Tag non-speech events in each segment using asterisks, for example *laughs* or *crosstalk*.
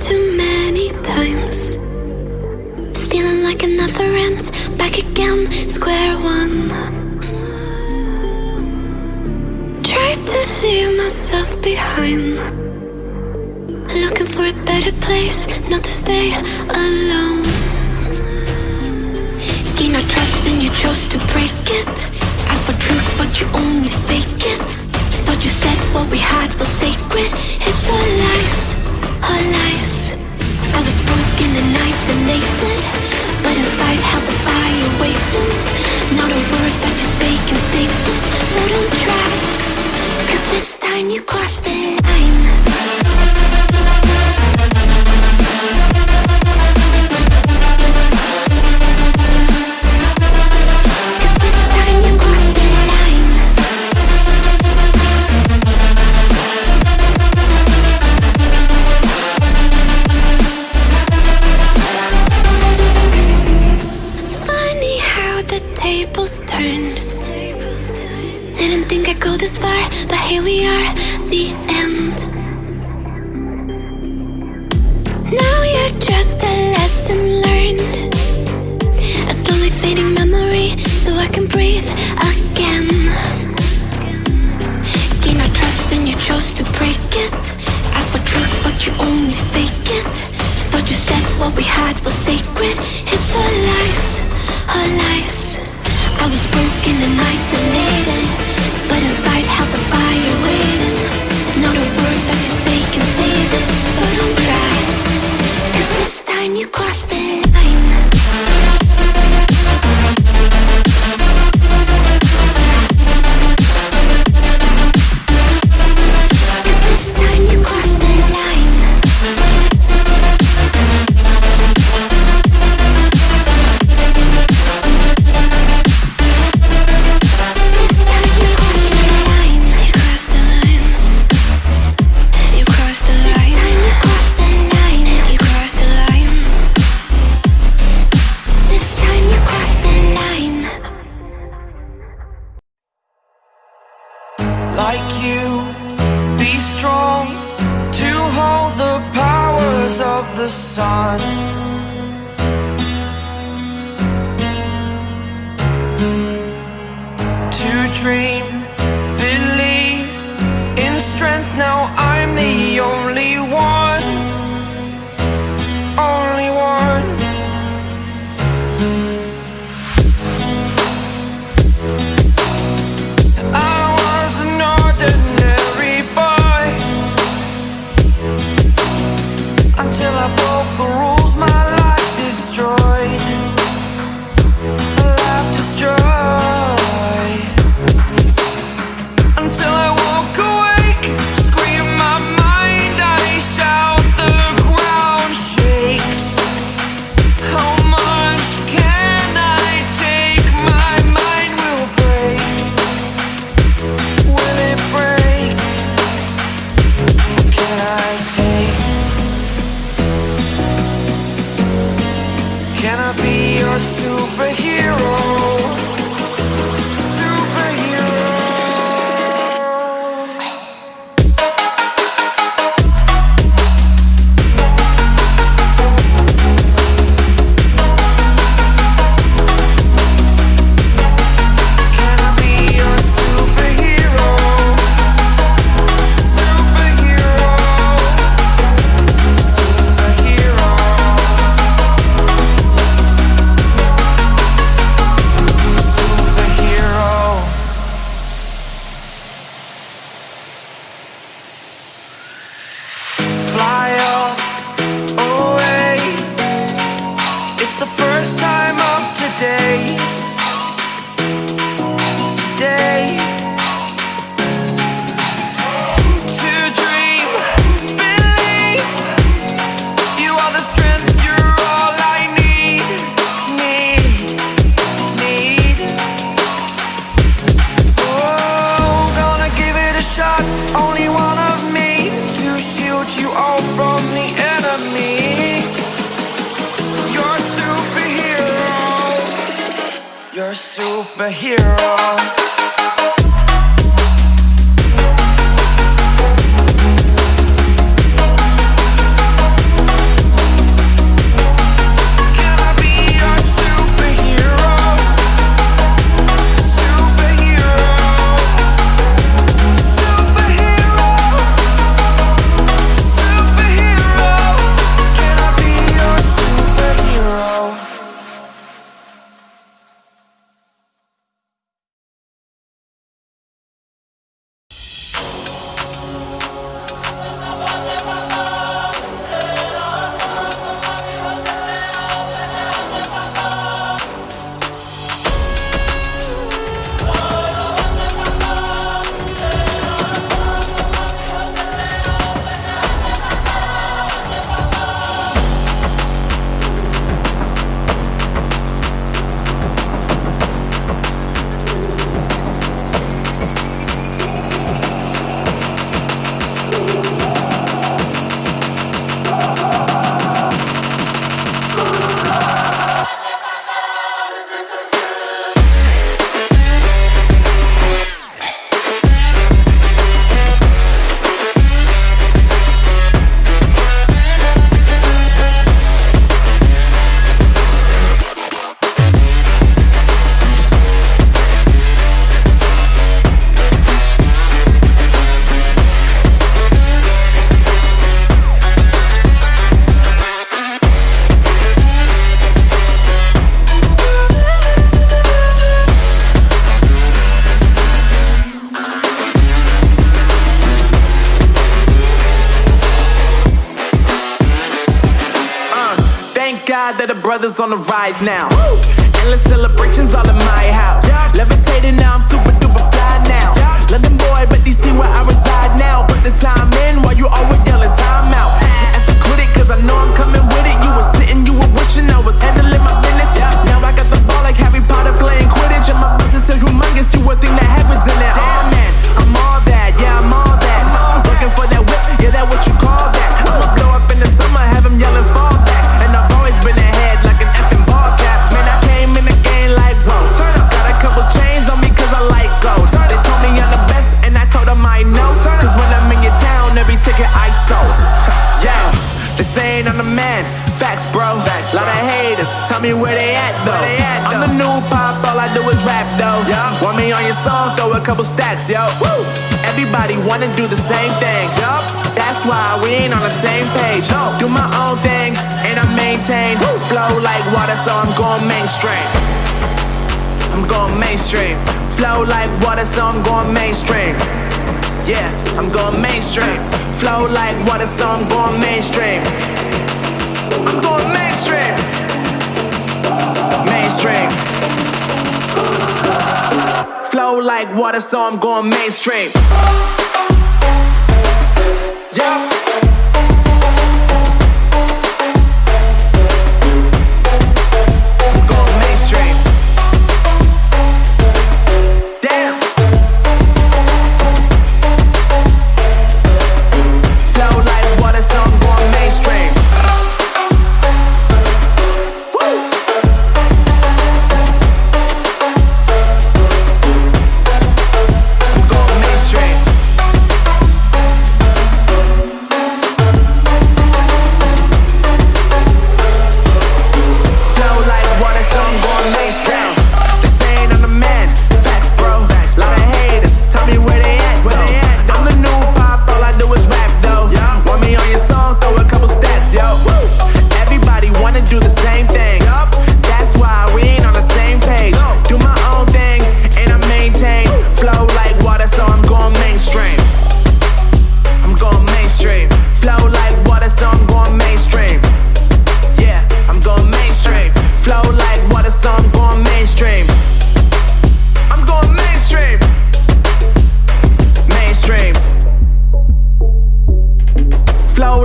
too many times. Feeling like another ends. Back again, square one. Tried to leave myself behind. Looking for a better place Not to stay alone breaking our trust and you chose to break it. Ask for truth but you only fake it. Thought you said what we had was sacred. It's all lies, all lies. I was broken and isolated But inside held the fire waiting. a secret. day. Superhero? Brothers on the rise now. Endless celebrations all in my house. Levitating now, I'm super duper fly now. London boy, but DC where I reside now. Put the time in while you always yelling time out. And for quit it, cause I know I'm coming with it. You were sitting, you were wishing man. Facts, bro. Facts, Lot of haters. Tell me where they at though. they I'm the new pop, all I do is rap though. Want me on your song? Throw a couple stacks, yo. Woo! Everybody wanna do the same thing. Yup. That's why we ain't on the same page. No. Do my own thing and I maintain. Flow like water, so I'm going mainstream. I'm going mainstream. Flow like water, so I'm going mainstream. Yeah, I'm going mainstream. Flow like water, so I'm going mainstream. I'm going mainstream. Mainstream. Flow like water, so I'm going mainstream.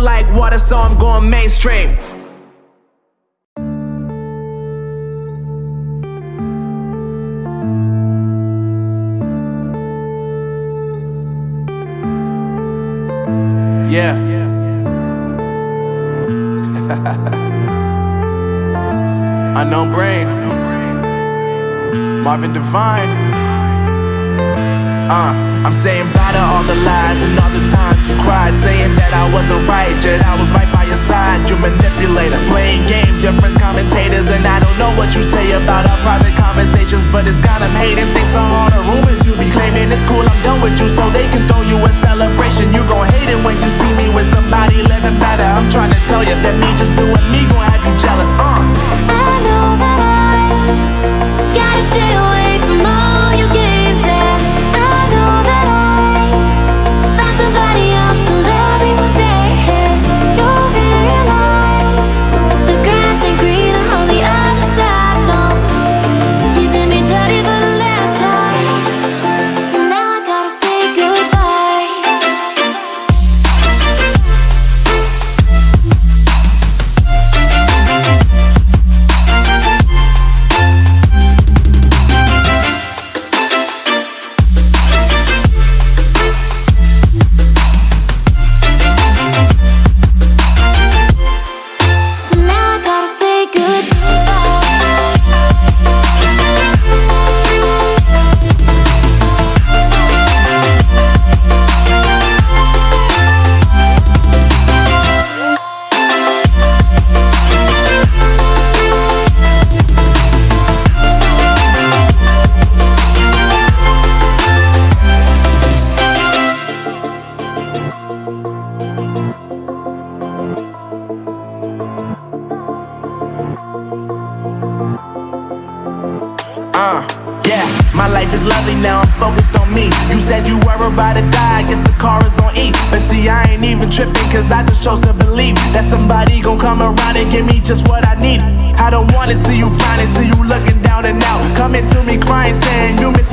Like water, so I'm going mainstream. Yeah. *laughs* Unknown brain. Marvin Divine. Uh, I'm saying bye to all the lies and all the times saying that I wasn't right, yet I was right by your side. You manipulator, playing games, your friends commentators, and I don't know what you say about our private conversations, but it's got them hating. Thanks to all the rumors you be claiming. It's cool, I'm done with you, so they can throw you a celebration. You gon' hate it when you see me with somebody living better. I'm trying to tell you that me just lovely now, I'm focused on me. You said you were about to die, I guess the car is on E. But see, I ain't even tripping, cause I just chose to believe that somebody gon' come around and give me just what I need. I don't wanna see you frowning, see you looking down and out. Coming to me crying, saying you miss